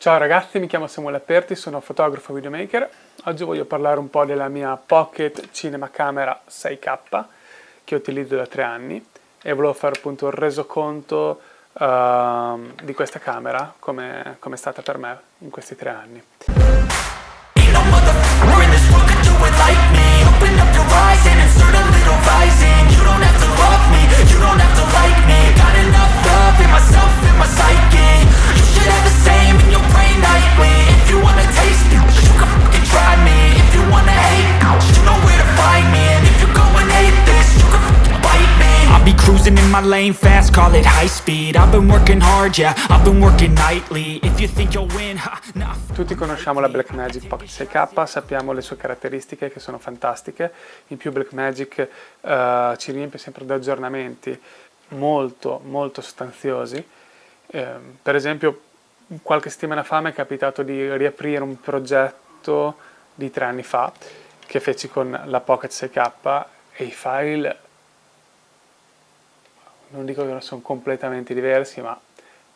Ciao ragazzi, mi chiamo Samuele Aperti, sono fotografo videomaker. Oggi voglio parlare un po' della mia Pocket Cinema Camera 6K che utilizzo da tre anni e volevo fare appunto un resoconto uh, di questa camera come è stata per me in questi tre anni. Call it high speed. I've been working hard, yeah, I've been working nightly. If you think you'll win, ha, nah. Tutti conosciamo la Blackmagic Pocket 6K, sappiamo le sue caratteristiche che sono fantastiche. In più Blackmagic uh, ci riempie sempre di aggiornamenti molto, molto sostanziosi. Eh, Per esempio, qualche settimana fa mi è capitato di riaprire un progetto di tre anni fa che feci con la Pocket 6K e i file non dico che non sono completamente diversi, ma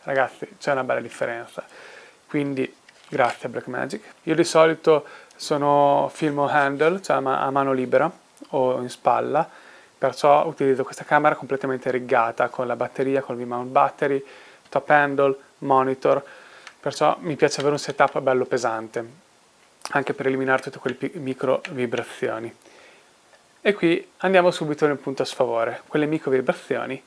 ragazzi c'è una bella differenza. Quindi grazie a Blackmagic. Io di solito sono filmo handle, cioè a mano libera o in spalla, perciò utilizzo questa camera completamente riggata con la batteria, con il V-mount battery, top handle, monitor, perciò mi piace avere un setup bello pesante, anche per eliminare tutte quelle micro vibrazioni. E qui andiamo subito nel punto a sfavore, quelle micro vibrazioni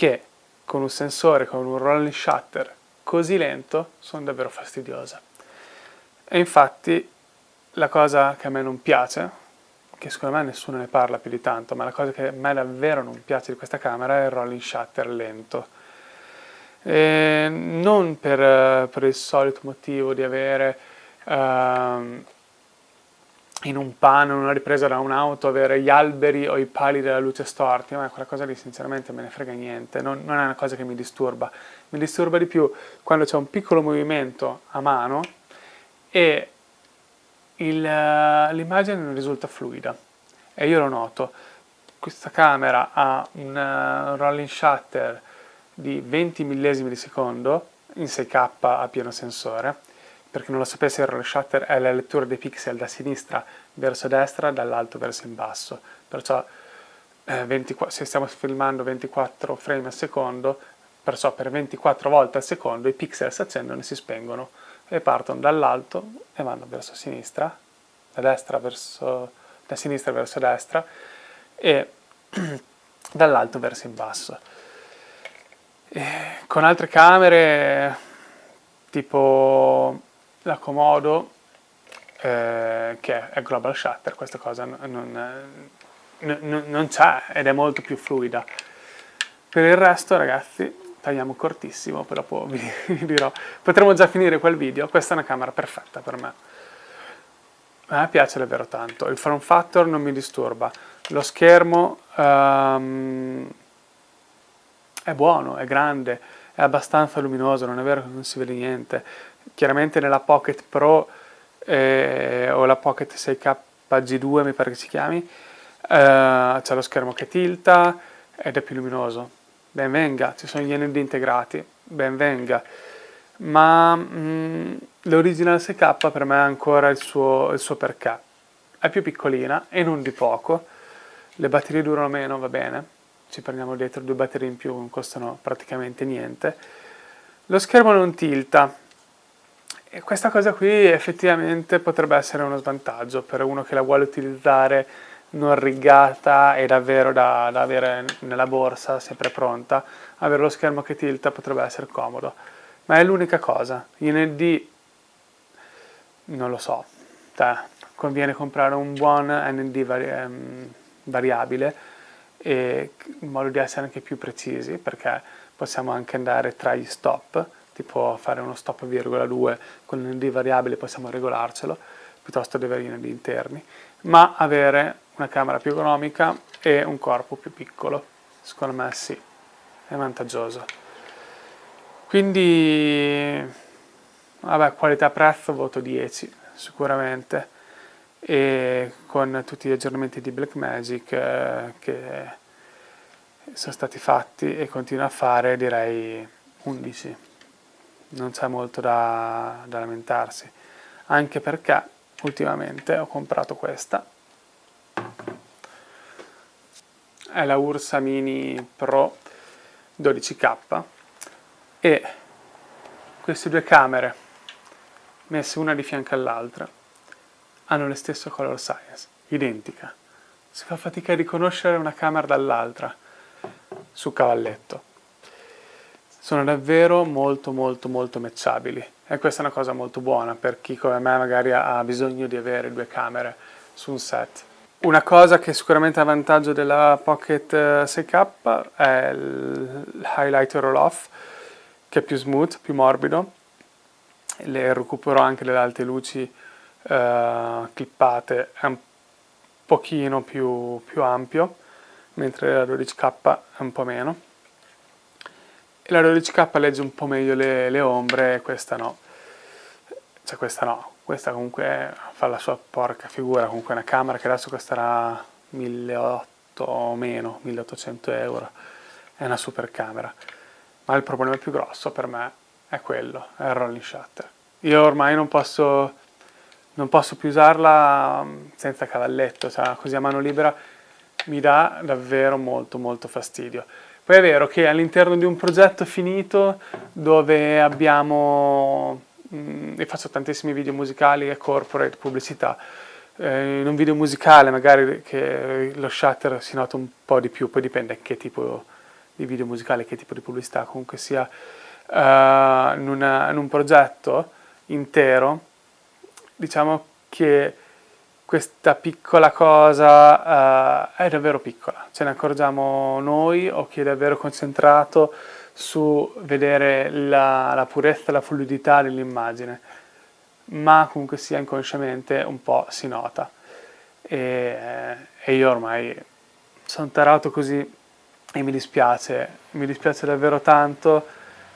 che con un sensore, con un rolling shutter così lento, sono davvero fastidiose. E infatti la cosa che a me non piace, che secondo me nessuno ne parla più di tanto, ma la cosa che a me davvero non piace di questa camera è il rolling shutter lento. E non per, per, il solito motivo di avere uh, in un pano, in una ripresa da un'auto, avere gli alberi o i pali della luce storti, ma quella cosa lì sinceramente me ne frega niente, non, non è una cosa che mi disturba. Mi disturba di più quando c'è un piccolo movimento a mano e l'immagine non risulta fluida. E io lo noto. Questa camera ha un uh, rolling shutter di 20 millesimi di secondo in 6K a pieno sensore per chi non lo sapesse il roll shutter è la lettura dei pixel da sinistra verso destra, dall'alto verso in basso, perciò eh, 24, se stiamo filmando 24 frame al secondo, perciò per 24 volte al secondo i pixel si accendono e si spengono e partono dall'alto e vanno verso sinistra, da destra verso, da sinistra verso destra e dall'alto verso in basso. E con altre camere tipo la Komodo eh, che è Global Shutter, questa cosa non, non, non c'è ed è molto più fluida. Per il resto ragazzi tagliamo cortissimo, dopo vi, vi dirò, potremo già finire quel video, questa è una camera perfetta per me. A me piace davvero tanto, il form factor non mi disturba, lo schermo um, è buono, è grande, è abbastanza luminoso, non è vero che non si vede niente, chiaramente nella Pocket Pro eh, o la Pocket 6K G2 mi pare che si chiami, eh, c'è lo schermo che tilta ed è più luminoso. Ben venga, ci sono gli ND integrati, ben venga. Ma mm, l'original 6K per me ha ancora il suo, il suo perché. È più piccolina e non di poco, le batterie durano meno, va bene, ci prendiamo dietro due batterie in più, non costano praticamente niente. Lo schermo non tilta, e questa cosa qui effettivamente potrebbe essere uno svantaggio per uno che la vuole utilizzare non rigata e davvero da, da avere nella borsa, sempre pronta. Avere lo schermo che tilta potrebbe essere comodo. Ma è l'unica cosa. In ND non lo so. Cioè, conviene comprare un buon ND vari ehm, variabile in modo di essere anche più precisi perché possiamo anche andare tra gli stop tipo fare uno stop virgola 2 con un ND variabile possiamo regolarcelo, piuttosto di avere ND interni, ma avere una camera più economica e un corpo più piccolo, secondo me sì, è vantaggioso. Quindi, vabbè, qualità-prezzo voto 10, sicuramente, e con tutti gli aggiornamenti di Blackmagic eh, che sono stati fatti e continua a fare direi 11 non c'è molto da, da lamentarsi, anche perché ultimamente ho comprato questa, è la Ursa Mini Pro 12K e queste due camere messe una di fianco all'altra hanno lo stesso color science, identica. Si fa fatica a riconoscere una camera dall'altra su cavalletto. Sono davvero molto molto molto matchabili. E questa è una cosa molto buona per chi come me magari ha bisogno di avere due camere su un set. Una cosa che sicuramente è a vantaggio della Pocket 6K eh, è il highlighter roll off che è più smooth, più morbido. Le recupero anche delle alte luci eh, clippate è un pochino più, più ampio mentre la 12K è un po' meno la 12K legge un po' meglio le, le ombre questa no. Cioè questa no. Questa comunque fa la sua porca figura, comunque una camera che adesso costerà 1800 o meno, 1800 euro, è una super camera, ma il problema più grosso per me è quello, è il rolling shutter. Io ormai non posso, non posso più usarla mm, senza cavalletto, cioè così a mano libera mi dà davvero molto molto fastidio. Poi è vero che all'interno di un progetto finito dove abbiamo Mm, e faccio tantissimi video musicali e corporate, pubblicità. Eh, in un video musicale magari che lo shutter si nota un po' di più, poi dipende che tipo di video musicale, che tipo di pubblicità, comunque sia uh, in, una, in, un progetto intero, diciamo che questa piccola cosa uh, è davvero piccola, ce ne accorgiamo noi o chi è davvero concentrato su vedere la, la purezza la fluidità dell'immagine, ma comunque sia inconsciamente un po' si nota. E, e io ormai sono tarato così e mi dispiace, mi dispiace davvero tanto,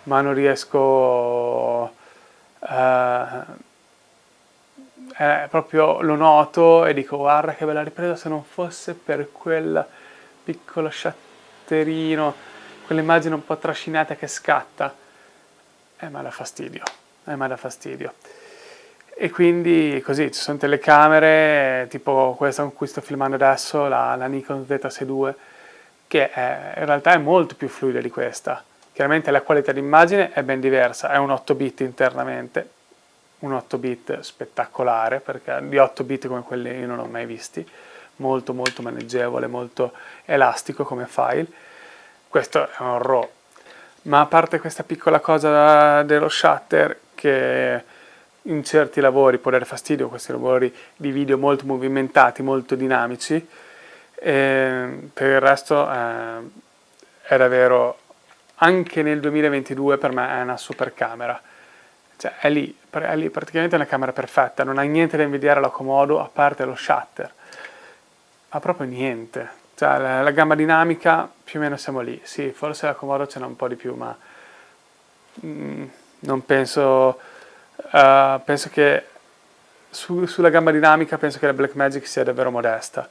ma non riesco... Uh, eh, proprio lo noto e dico guarda che bella ripresa se non fosse per quel piccolo shatterino quell'immagine un po' trascinata che scatta, eh, ma dà fastidio, eh, ma dà fastidio. E quindi così, ci sono telecamere, tipo questa con cui sto filmando adesso, la, la Nikon ZS2, che è, in realtà è molto più fluida di questa. Chiaramente la qualità d'immagine è ben diversa, è un 8 bit internamente, un 8 bit spettacolare, perché di 8 bit come quelli io non ho mai visti, molto molto maneggevole, molto elastico come file, questo è un RAW. Ma a parte questa piccola cosa dello shutter che in certi lavori può dare fastidio, questi lavori di video molto movimentati, molto dinamici, eh, per il resto eh, è davvero, anche nel 2022 per me è una super camera. Cioè è lì, è lì praticamente una camera perfetta, non ha niente da invidiare alla Komodo a parte lo shutter, ma proprio niente. Cioè, la, la, gamma dinamica più o meno siamo lì. Sì, forse la Comodo ce n'è un po' di più, ma mm, non penso... Uh, penso che su, sulla gamma dinamica penso che la Blackmagic sia davvero modesta.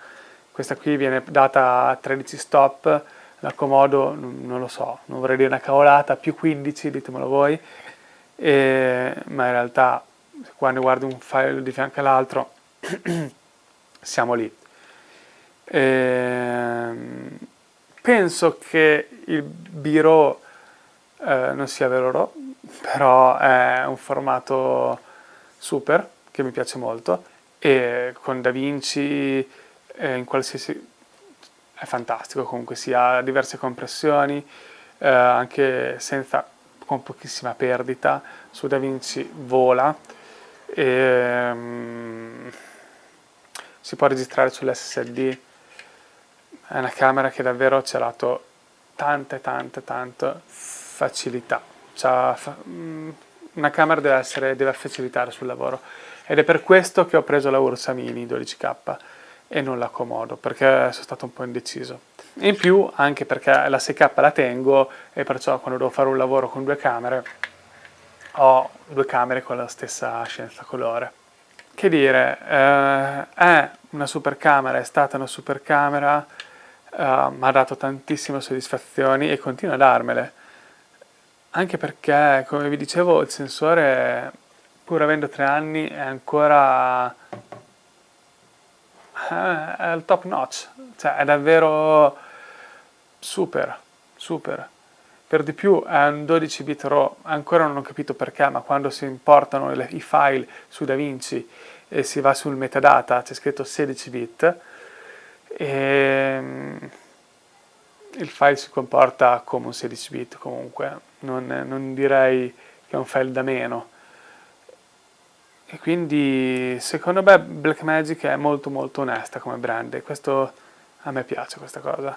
Questa qui viene data a 13 stop, la Comodo non, non lo so, non vorrei dire una cavolata, più 15, ditemelo voi, e, ma in realtà quando guardi un file di fianco all'altro siamo lì. Ehm, penso che il biro eh, non sia vero RAW, però è un formato super che mi piace molto e con DaVinci eh, in qualsiasi è fantastico comunque si ha diverse compressioni eh, anche senza con pochissima perdita. Su DaVinci vola. E, um, si può registrare sull'SSD è una camera che davvero ci ha dato tante tante tante facilità. Mm, una camera deve, essere, deve facilitare sul lavoro. Ed è per questo che ho preso la Ursa Mini 12K e non la Komodo perché sono stato un po' indeciso in più anche perché la 6K la tengo e perciò quando devo fare un lavoro con due camere ho due camere con la stessa scienza colore che dire, eh, è una super camera, è stata una super camera uh, mi ha dato tantissime soddisfazioni e continua a darmele. anche perché, come vi dicevo, il sensore, pur avendo tre anni, è ancora eh, è il top notch, cioè è davvero super, super. Per di più è un 12 bit RAW, ancora non ho capito perché, ma quando si importano le, i file su DaVinci e si va sul metadata c'è scritto 16 bit e mm, il file si comporta come un 16 bit comunque, non, non direi che è un file da meno. E quindi secondo me Blackmagic è molto molto onesta come brand e questo a me piace questa cosa.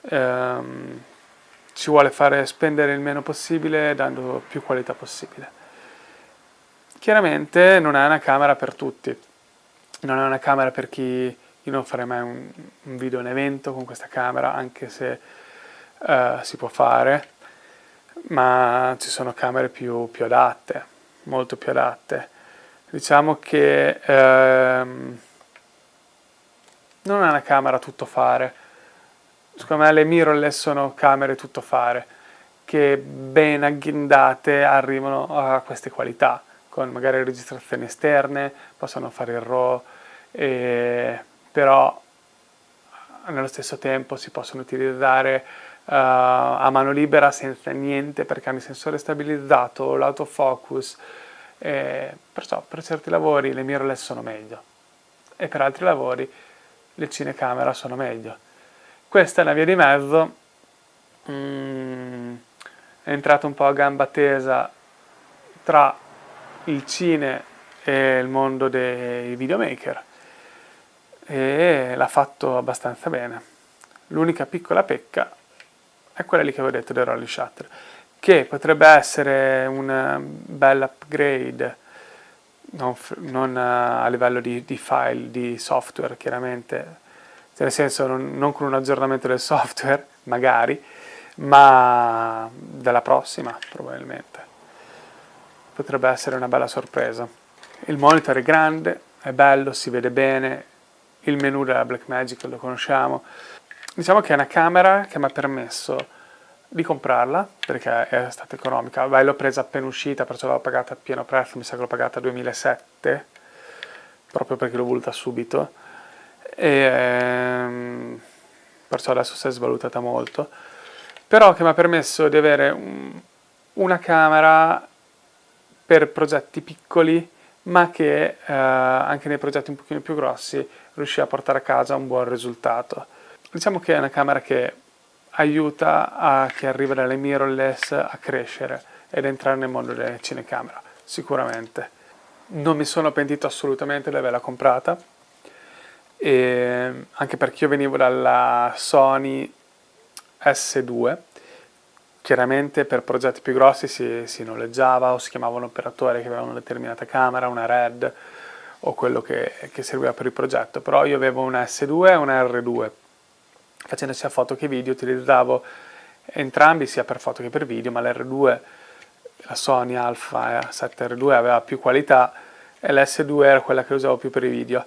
Um, ci vuole fare spendere il meno possibile dando più qualità possibile. Chiaramente non è una camera per tutti, non è una camera per chi... Io non farei mai un, un video in evento con questa camera, anche se uh, si può fare, ma ci sono camere più, più adatte, molto più adatte. Diciamo che ehm, non è una camera tutto fare, secondo me le mirrorless sono camere tutto fare che ben agghindate arrivano a queste qualità con magari registrazioni esterne, possono fare il RAW, eh, però nello stesso tempo si possono utilizzare uh, a mano libera senza niente perché hanno il sensore stabilizzato, l'autofocus, eh, perciò per certi lavori le mirrorless sono meglio e per altri lavori le cinecamera sono meglio. Questa è una via di mezzo, mm, è entrato un po' a gamba tesa tra il cine e il mondo dei videomaker e l'ha fatto abbastanza bene. L'unica piccola pecca è quella lì che avevo detto del rolling shutter, che potrebbe essere un bel upgrade non, non a livello di, di file, di software chiaramente, cioè nel senso non, non con un aggiornamento del software, magari, ma della prossima probabilmente. Potrebbe essere una bella sorpresa. Il monitor è grande, è bello, si vede bene, il menu della Blackmagic lo conosciamo. Diciamo che è una camera che mi ha permesso di comprarla perché è stata economica. Beh, l'ho presa appena uscita, perciò l'ho pagata a pieno prezzo, mi sa che l'ho pagata 2007, proprio perché l'ho voluta subito e ehm, perciò adesso si è svalutata molto, però che mi ha permesso di avere un, una camera per progetti piccoli, ma che eh, anche nei progetti un pochino più grossi riuscì a portare a casa un buon risultato. Diciamo che è una camera che aiuta a chi arriva dalle mirrorless a crescere ed entrare nel mondo delle cinecamera, sicuramente. Non mi sono pentito assolutamente di averla comprata, e anche perché io venivo dalla Sony S2 chiaramente per progetti più grossi si, si noleggiava o si chiamava un operatore che aveva una determinata camera, una RED o quello che, che serviva per il progetto però io avevo una S2 e una R2 facendo sia foto che video utilizzavo entrambi sia per foto che per video ma l'R2 la Sony Alpha 7R2 aveva più qualità e l'S2 era quella che usavo più per i video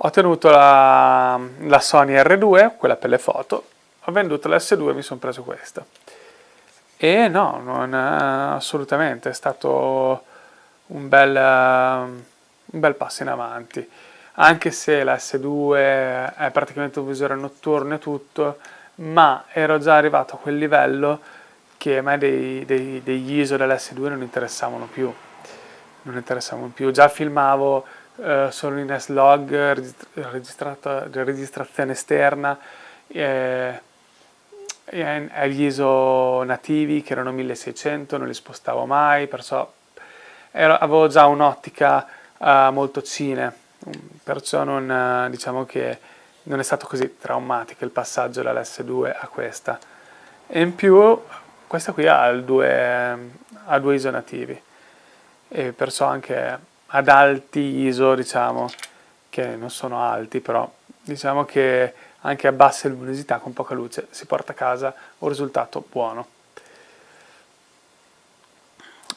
ho tenuto la, la Sony R2, quella per le foto, ho venduto la S2 e mi sono preso questa. E no, non assolutamente, è stato un bel, un bel passo in avanti. Anche se la S2 è praticamente un visore notturno e tutto, ma ero già arrivato a quel livello che a me dei, dei, degli ISO dell'S2 non interessavano più. Non interessavano più. Già filmavo eh, solo in S-Log, registrazione esterna, eh, agli ISO nativi che erano 1600, non li spostavo mai, perciò ero, avevo già un'ottica uh, molto cine, perciò non, uh, diciamo che non è stato così traumatico il passaggio dall'S2 a questa. E in più questa qui ha due, ha due ISO nativi e perciò anche ad alti ISO, diciamo, che non sono alti, però diciamo che anche a bassa luminosità, con poca luce, si porta a casa un risultato buono.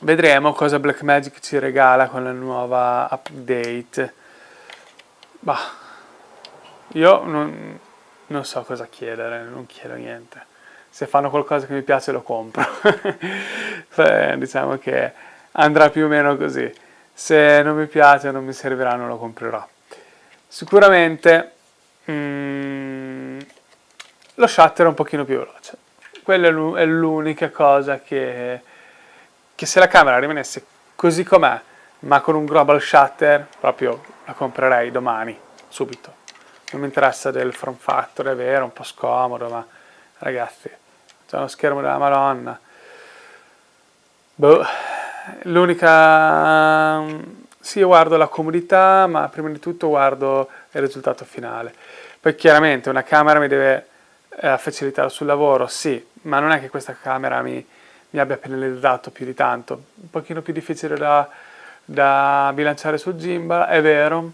Vedremo cosa Blackmagic ci regala con la nuova update. Bah, io non, non so cosa chiedere, non chiedo niente. se fanno qualcosa che mi piace lo compro. diciamo che andrà più o meno così. Se non mi piace, non mi servirà, non lo comprerò. Sicuramente mm, lo shutter è un pochino più veloce. Quella è l'unica cosa che, che se la camera rimanesse così com'è, ma con un global shutter, proprio la comprerei domani, subito. Non mi interessa del form factor, è vero, un po' scomodo, ma ragazzi, c'è uno schermo della madonna. Boh, l'unica... Sì, guardo la comodità, ma prima di tutto guardo il risultato finale. Poi chiaramente una camera mi deve eh, facilitare sul lavoro, sì, ma non è che questa camera mi, mi abbia penalizzato più di tanto. Un pochino più difficile da, da bilanciare sul gimbal, è vero,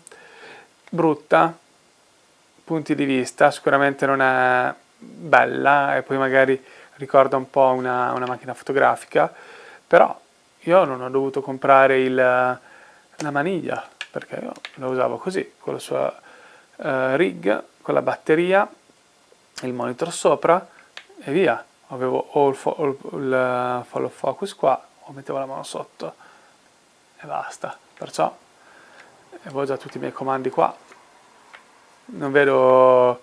brutta, punti di vista, sicuramente non è bella e poi magari ricorda un po' una, una macchina fotografica, però io non ho dovuto comprare il, la maniglia perché io la usavo così, con la sua uh, rig, con la batteria, il monitor sopra e via. Avevo o il, fo il follow focus qua o mettevo la mano sotto e basta. Perciò avevo già tutti i miei comandi qua. Non vedo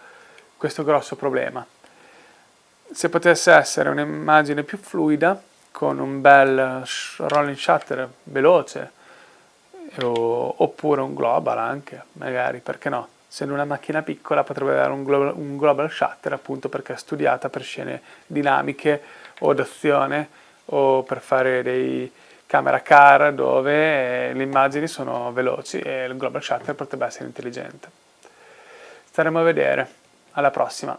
questo grosso problema. Se potesse essere un'immagine più fluida, con un bel rolling shutter veloce, oppure un global anche, magari, perché no? Essendo una macchina piccola potrebbe avere un global, un global shutter appunto perché è studiata per scene dinamiche o d'azione o per fare dei camera car dove le immagini sono veloci e il global shutter potrebbe essere intelligente. Staremo a vedere. Alla prossima!